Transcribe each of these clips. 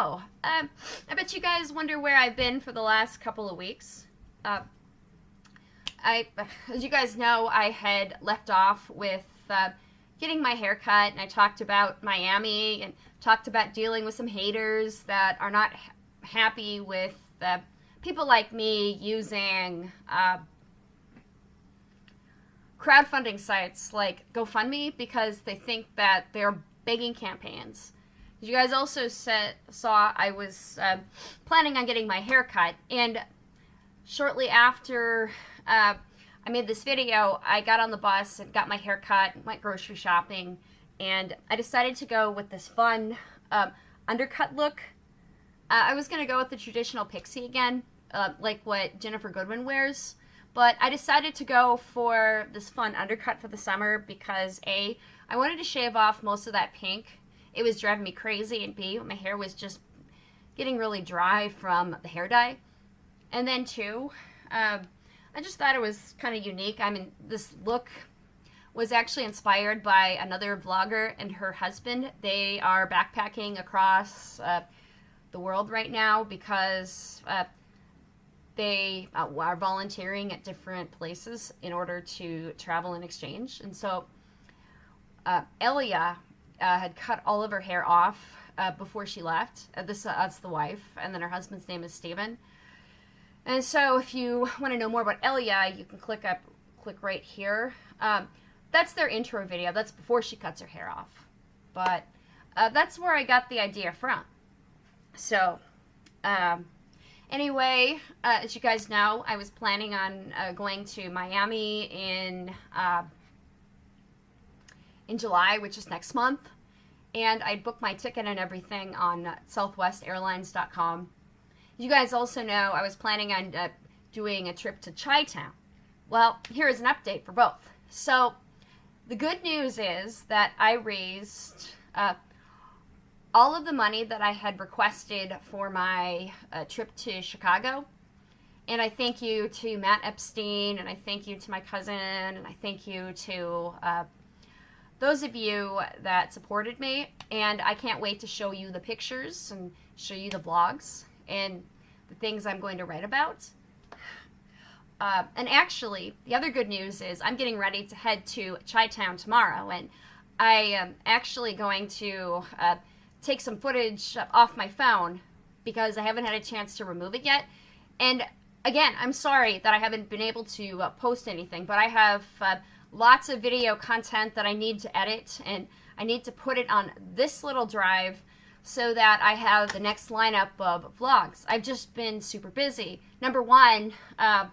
So, um, I bet you guys wonder where I've been for the last couple of weeks. Uh, I, as you guys know, I had left off with uh, getting my hair cut, and I talked about Miami and talked about dealing with some haters that are not ha- happy with uh, people like me using uh, crowdfunding sites like GoFundMe because they think that they're begging campaigns. You guys also said, saw I was uh, planning on getting my hair cut, and shortly after uh, I made this video, I got on the bus and got my hair cut, went grocery shopping, and I decided to go with this fun um, undercut look. Uh, I was going to go with the traditional pixie again, uh, like what Ginnifer Goodwin wears, but I decided to go for this fun undercut for the summer because A, I wanted to shave off most of that pink it was driving me crazy, and B, my hair was just getting really dry from the hair dye. And then two, um, I just thought it was kind of unique. I mean, this look was actually inspired by another vlogger and her husband. They are backpacking across uh, the world right now because uh, they uh, are volunteering at different places in order to travel and exchange. And so uh, Elia uh, had cut all of her hair off uh, before she left. Uh, this uh, that's the wife, and then her husband's name is Steven. And so, if you want to know more about Elia, you can click up, click right here. Um, that's their intro video. That's before she cuts her hair off. But uh, that's where I got the idea from. So, um, anyway, uh, as you guys know, I was planning on uh, going to Miami in uh, in July, which is next month. And I'd booked my ticket and everything on southwestairlines.com. You guys also know I was planning on uh, doing a trip to Chi Town. Well, here is an update for both. So, the good news is that I raised uh, all of the money that I had requested for my uh, trip to Chicago. And I thank you to Matt Epstein, and I thank you to my cousin, and I thank you to uh, those of you that supported me, and I can't wait to show you the pictures and show you the blogs and the things I'm going to write about. Uh, and actually, the other good news is I'm getting ready to head to Chi Town tomorrow, and I am actually going to uh, take some footage off my phone because I haven't had a chance to remove it yet. And again, I'm sorry that I haven't been able to uh, post anything, but I have uh, lots of video content that I need to edit and I need to put it on this little drive so that I have the next lineup of vlogs. I've just been super busy. Number one, uh,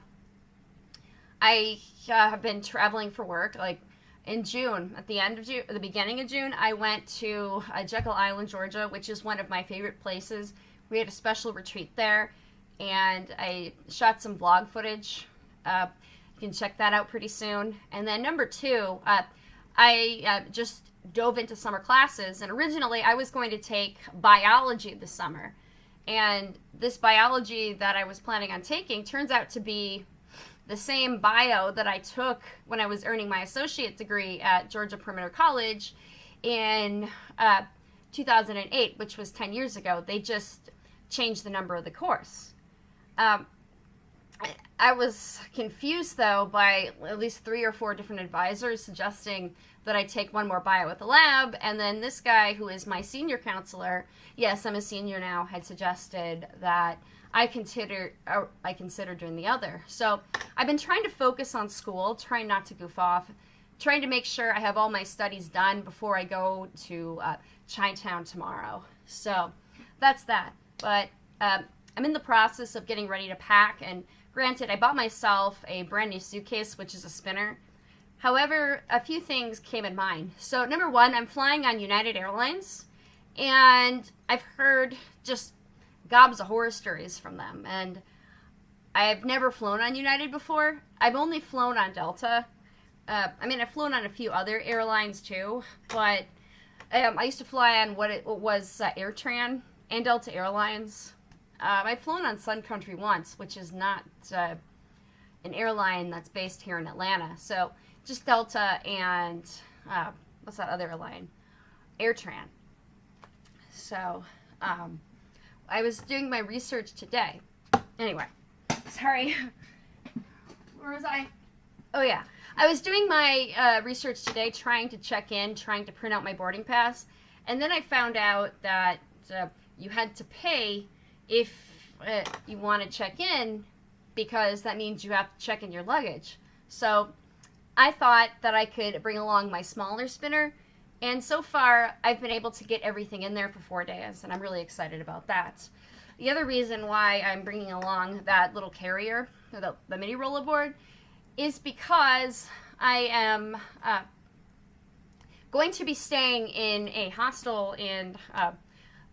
I uh, have been traveling for work. Like in June, at the end of June, the beginning of June, I went to uh, Jekyll Island, Georgia, which is one of my favorite places. We had a special retreat there, and I shot some vlog footage. You can check that out pretty soon. And then number two, uh, I uh, just dove into summer classes, and originally I was going to take biology this summer. And this biology that I was planning on taking turns out to be the same bio that I took when I was earning my associate degree at Georgia Perimeter College in uh, 2008, which was 10 years ago. They just changed the number of the course. Um, I was confused though by at least three or four different advisors suggesting that I take one more bio at the lab, and then this guy who is my senior counselor, yes, I'm a senior now, had suggested that I consider I consider doing the other. So I've been trying to focus on school, trying not to goof off, trying to make sure I have all my studies done before I go to uh, Chinatown tomorrow. So that's that. But um, I'm in the process of getting ready to pack and Granted, I bought myself a brand new suitcase, which is a spinner. However, a few things came in mind. So, number one, I'm flying on United Airlines, and I've heard just gobs of horror stories from them. And I've never flown on United before. I've only flown on Delta. Uh, I mean, I've flown on a few other airlines too, but um, I used to fly on what it was uh, AirTran and Delta Airlines. Um, I've flown on Sun Country once, which is not uh, an airline that's based here in Atlanta. So just Delta and uh, what's that other airline? AirTran. So um, I was doing my research today. Anyway, sorry. Where was I? Oh yeah, I was doing my uh, research today, trying to check in, trying to print out my boarding pass, and then I found out that uh, you had to pay if uh, you want to check in because that means you have to check in your luggage. So I thought that I could bring along my smaller spinner, and so far I've been able to get everything in there for four days, and I'm really excited about that. The other reason why I'm bringing along that little carrier, the, the mini rollerboard, is because I am uh, going to be staying in a hostel in uh,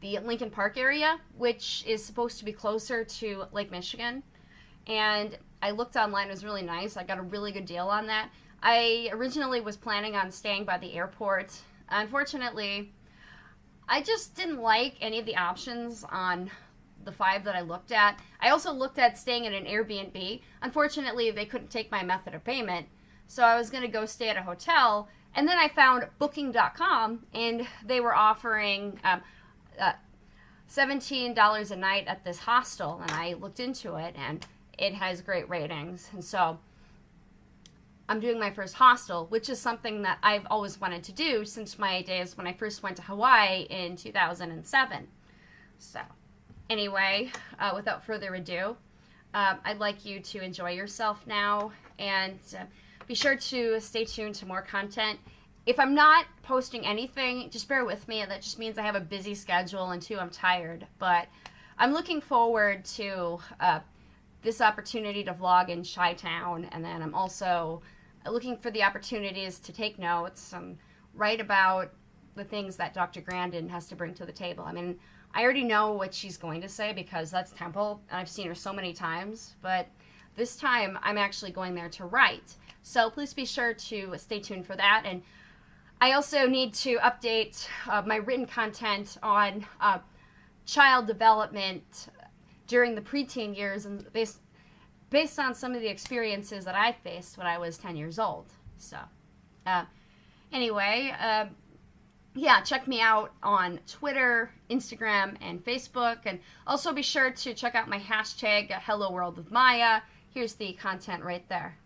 the Lincoln Park area, which is supposed to be closer to Lake Michigan. And I looked online, it was really nice. I got a really good deal on that. I originally was planning on staying by the airport. Unfortunately, I just didn't like any of the options on the five that I looked at. I also looked at staying at an Airbnb. Unfortunately, they couldn't take my method of payment, so I was going to go stay at a hotel. And then I found Booking.com, and they were offering um, uh, $17 a night at this hostel, and I looked into it, and it has great ratings. And so I'm doing my first hostel, which is something that I've always wanted to do since my days when I first went to Hawaii in 2007. So, anyway, uh, without further ado, uh, I'd like you to enjoy yourself now and uh, be sure to stay tuned to more content. If I'm not posting anything, just bear with me. That just means I have a busy schedule and two, I'm tired. But I'm looking forward to uh, this opportunity to vlog in Chi-Town, and then I'm also looking for the opportunities to take notes and write about the things that Dr. Grandin has to bring to the table. I mean, I already know what she's going to say because that's Temple, and I've seen her so many times, but this time I'm actually going there to write. So please be sure to stay tuned for that. And I also need to update uh, my written content on uh, child development during the preteen years and based based on some of the experiences that I faced when I was 10 years old. So, uh, anyway, uh, yeah, check me out on Twitter, Instagram, and Facebook. And also be sure to check out my hashtag, Hello World of Maya. Here's the content right there.